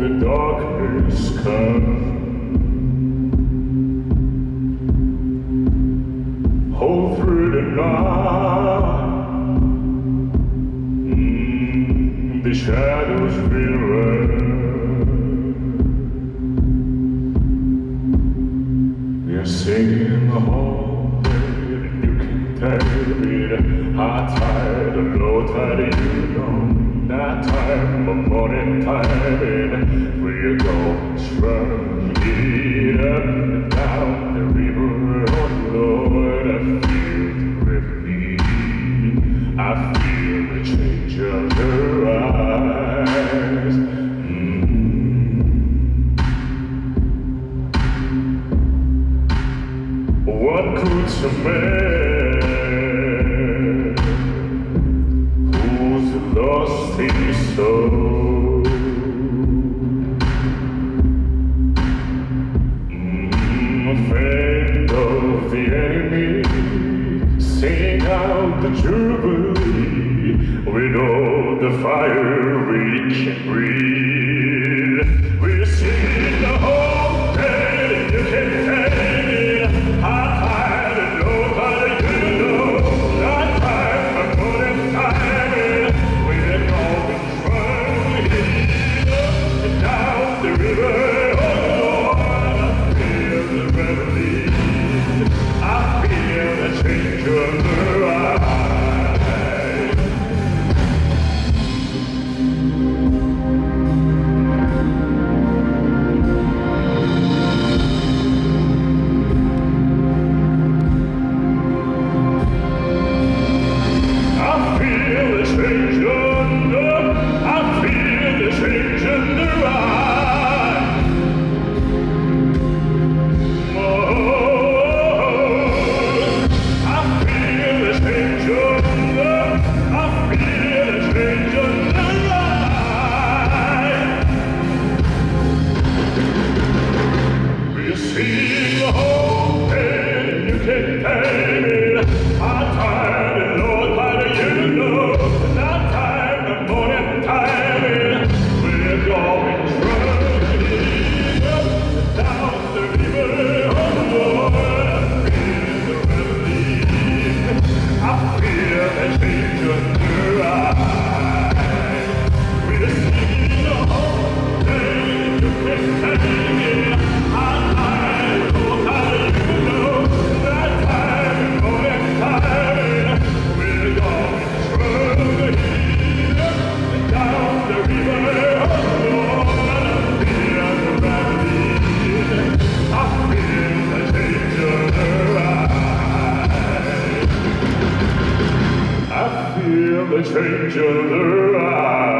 the darkness come. Hold through the night. Mm, the shadows will run. We are singing the whole you can tell the high tide, low tide, you know that time upon a time in we go strong up and down the river. Oh Lord I feel with me I feel the change of her eyes. Mm. What could some man the Jubilee. We know the fire we can breathe. feel the whole to other eyes.